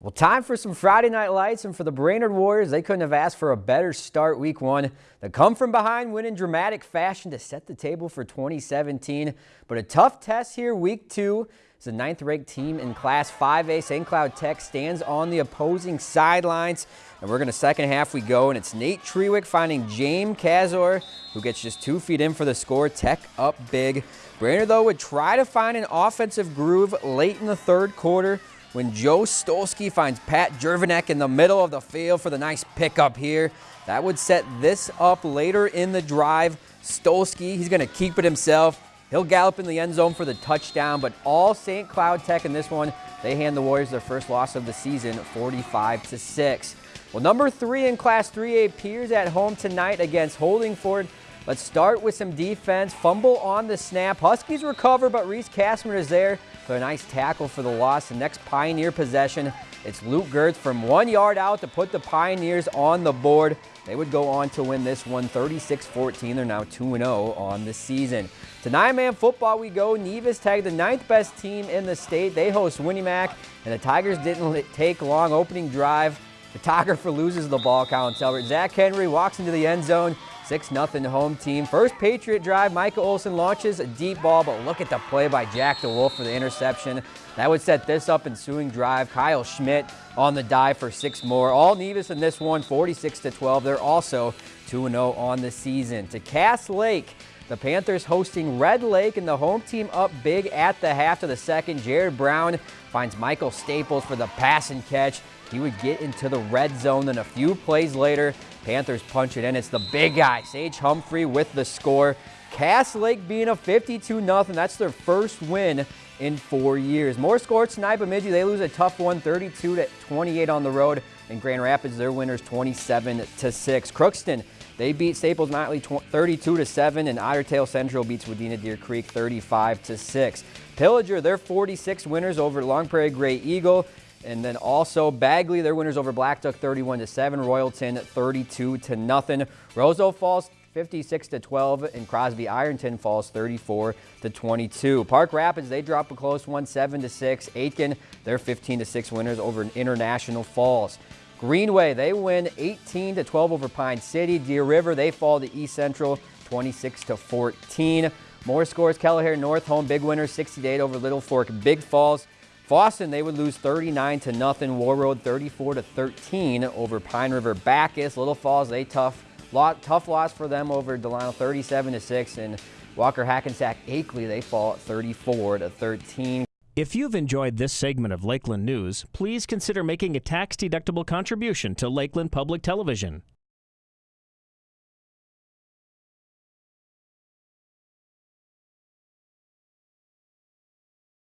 Well, time for some Friday Night Lights, and for the Brainerd Warriors, they couldn't have asked for a better start week one. They come from behind, win in dramatic fashion to set the table for 2017. But a tough test here week two. It's the ninth-ranked team in Class 5A. St. Cloud Tech stands on the opposing sidelines. And we're going to second half we go, and it's Nate Trewick finding James Kazor, who gets just two feet in for the score. Tech up big. Brainerd, though, would try to find an offensive groove late in the third quarter when Joe Stolsky finds Pat Jervanek in the middle of the field for the nice pickup here. That would set this up later in the drive. Stolsky, he's going to keep it himself. He'll gallop in the end zone for the touchdown, but all St. Cloud Tech in this one, they hand the Warriors their first loss of the season, 45 to 6. Well, number three in Class 3A Pierz at home tonight against Holdingford. Let's start with some defense. Fumble on the snap. Huskies recover, but Reese Kastner is there for a nice tackle for the loss. The next Pioneer possession, it's Luke Gertz from one yard out to put the Pioneers on the board. They would go on to win this one 36-14. They're now 2-0 on the season. To nine-man football we go. Nevis tagged the ninth best team in the state. They host Win-E-Mac, and the Tigers didn't take long opening drive. Photographer loses the ball, Colin Selbert. Zach Henry walks into the end zone. 6-0 home team. First Patriot drive, Micah Olson launches a deep ball, but look at the play by Jack DeWolf for the interception. That would set this up in ensuing drive. Kyle Schmidt on the dive for six more. All Nevis in this one, 46-12. They're also 2-0 on the season. To Cass Lake, the Panthers hosting Red Lake and the home team up big at the half of the second. Jared Brown finds Michael Staples for the pass and catch. He would get into the red zone. Then a few plays later, Panthers punch it in. It's the big guy, Sage Humphrey, with the score. Cass Lake being a 52-0. That's their first win in four years. More scores tonight, Bemidji, they lose a tough one, 32 to 28 on the road. In Grand Rapids, their winners 27 to 6. Crookston, they beat Staples Motley 32 to 7, and Ottertail Central beats Wadena Deer Creek 35 to 6. Pillager, they're 46 winners over Long Prairie Grey Eagle. And then also Bagley, their winners over Blackduck 31 to 7, Royalton 32 to nothing. Roseau Falls 56 to 12 and Crosby Ironton falls 34 to 22. Park Rapids they drop a close one 7 to 6. Aitkin they're 15 to 6 winners over International Falls. Greenway they win 18 to 12 over Pine City. Deer River they fall to East Central 26 to 14. More scores Kelliher Northome big winner 68 over Littlefork Big Falls. Fosston, they would lose 39 to nothing. Warroad 34 to 13 over Pine River Backus. Little Falls, they tough, lot, tough loss for them over Delano 37 to 6. And Walker Hackensack Akeley, they fall 34 to 13. If you've enjoyed this segment of Lakeland News, please consider making a tax-deductible contribution to Lakeland Public Television.